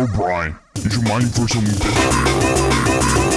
O'Brien. Is your mind for some...